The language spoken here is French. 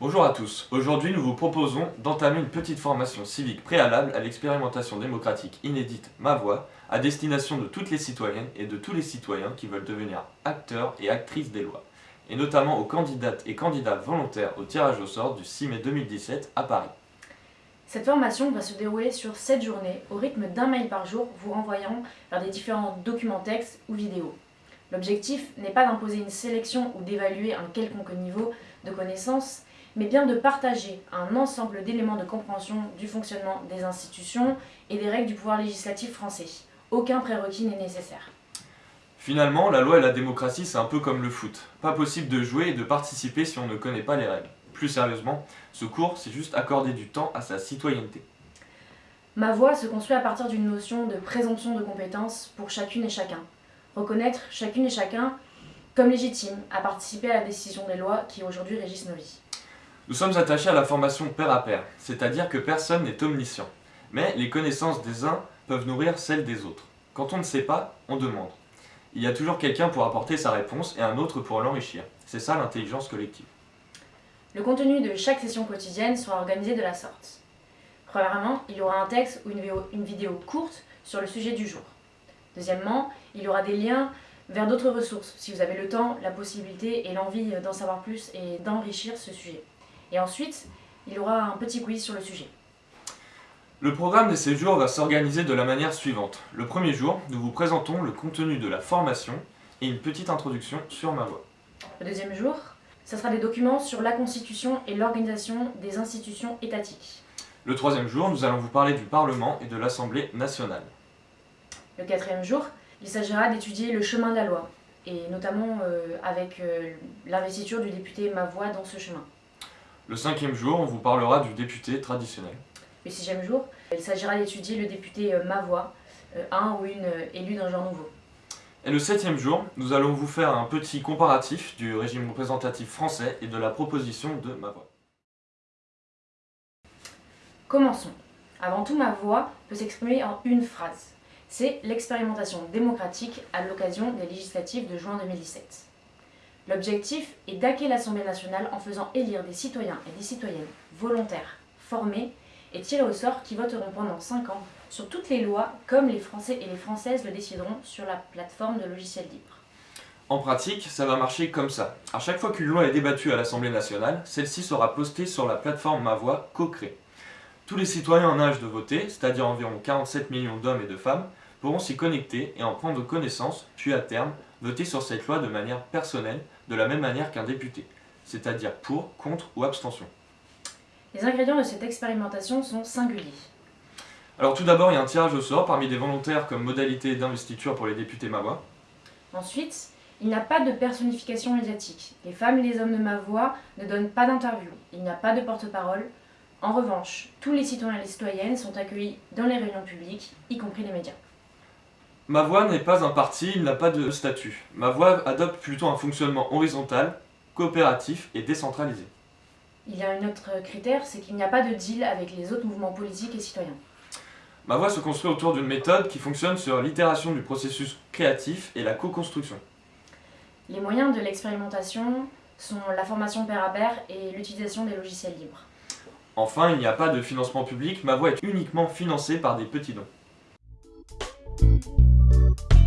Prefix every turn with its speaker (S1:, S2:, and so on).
S1: Bonjour à tous, aujourd'hui nous vous proposons d'entamer une petite formation civique préalable à l'expérimentation démocratique inédite Ma Voix à destination de toutes les citoyennes et de tous les citoyens qui veulent devenir acteurs et actrices des lois, et notamment aux candidates et candidats volontaires au tirage au sort du 6 mai 2017 à Paris.
S2: Cette formation va se dérouler sur 7 journées au rythme d'un mail par jour vous renvoyant vers des différents documents textes ou vidéos. L'objectif n'est pas d'imposer une sélection ou d'évaluer un quelconque niveau de connaissance, mais bien de partager un ensemble d'éléments de compréhension du fonctionnement des institutions et des règles du pouvoir législatif français. Aucun prérequis n'est nécessaire.
S1: Finalement, la loi et la démocratie c'est un peu comme le foot. Pas possible de jouer et de participer si on ne connaît pas les règles. Plus sérieusement, ce cours c'est juste accorder du temps à sa citoyenneté.
S2: Ma voix se construit à partir d'une notion de présomption de compétence pour chacune et chacun. Reconnaître chacune et chacun comme légitime à participer à la décision des lois qui aujourd'hui régissent nos vies.
S1: Nous sommes attachés à la formation pair à pair, c'est-à-dire que personne n'est omniscient. Mais les connaissances des uns peuvent nourrir celles des autres. Quand on ne sait pas, on demande. Il y a toujours quelqu'un pour apporter sa réponse et un autre pour l'enrichir. C'est ça l'intelligence collective.
S2: Le contenu de chaque session quotidienne sera organisé de la sorte. Premièrement, il y aura un texte ou une vidéo, courte sur le sujet du jour. Deuxièmement, il y aura des liens vers d'autres ressources, si vous avez le temps, la possibilité et l'envie d'en savoir plus et d'enrichir ce sujet. Et ensuite, il y aura un petit quiz sur le sujet.
S1: Le programme de ces jours va s'organiser de la manière suivante. Le premier jour, nous vous présentons le contenu de la formation et une petite introduction sur ma voix.
S2: Le deuxième jour, ce sera des documents sur la constitution et l'organisation des institutions étatiques.
S1: Le troisième jour, nous allons vous parler du Parlement et de l'Assemblée nationale.
S2: Le quatrième jour, il s'agira d'étudier le chemin de la loi, et notamment euh, avec euh, l'investiture du député Ma Voix dans ce chemin.
S1: Le cinquième jour, on vous parlera du député traditionnel.
S2: Le sixième jour, il s'agira d'étudier le député euh, Ma Voix, euh, un ou une euh, élue d'un genre nouveau.
S1: Et le septième jour, nous allons vous faire un petit comparatif du régime représentatif français et de la proposition de Ma Voix.
S2: Commençons. Avant tout, Ma Voix peut s'exprimer en une phrase. C'est l'expérimentation démocratique à l'occasion des législatives de juin 2017. L'objectif est d'hacker l'Assemblée nationale en faisant élire des citoyens et des citoyennes volontaires, formés et tirés au sort qui voteront pendant 5 ans sur toutes les lois comme les Français et les Françaises le décideront sur la plateforme de logiciels libres.
S1: En pratique, ça va marcher comme ça. À chaque fois qu'une loi est débattue à l'Assemblée nationale, celle-ci sera postée sur la plateforme Ma Voix co-créée. Tous les citoyens en âge de voter, c'est-à-dire environ 47 millions d'hommes et de femmes, pourront s'y connecter et en prendre connaissance, puis à terme, voter sur cette loi de manière personnelle, de la même manière qu'un député, c'est-à-dire pour, contre ou abstention.
S2: Les ingrédients de cette expérimentation sont singuliers.
S1: Alors tout d'abord, il y a un tirage au sort parmi des volontaires comme modalité d'investiture pour les députés Ma Voix.
S2: Ensuite, il n'y a pas de personnification médiatique. Les femmes et les hommes de ma voix ne donnent pas d'interview. Il n'y a pas de porte-parole. En revanche, tous les citoyens et les citoyennes sont accueillis dans les réunions publiques, y compris les médias.
S1: Ma Voix n'est pas un parti, il n'a pas de statut. Ma Voix adopte plutôt un fonctionnement horizontal, coopératif et décentralisé.
S2: Il y a un autre critère, c'est qu'il n'y a pas de deal avec les autres mouvements politiques et citoyens.
S1: Ma Voix se construit autour d'une méthode qui fonctionne sur l'itération du processus créatif et la co-construction.
S2: Les moyens de l'expérimentation sont la formation pair à pair et l'utilisation des logiciels libres.
S1: Enfin, il n'y a pas de financement public, Ma Voix est uniquement financée par des petits dons. Bye.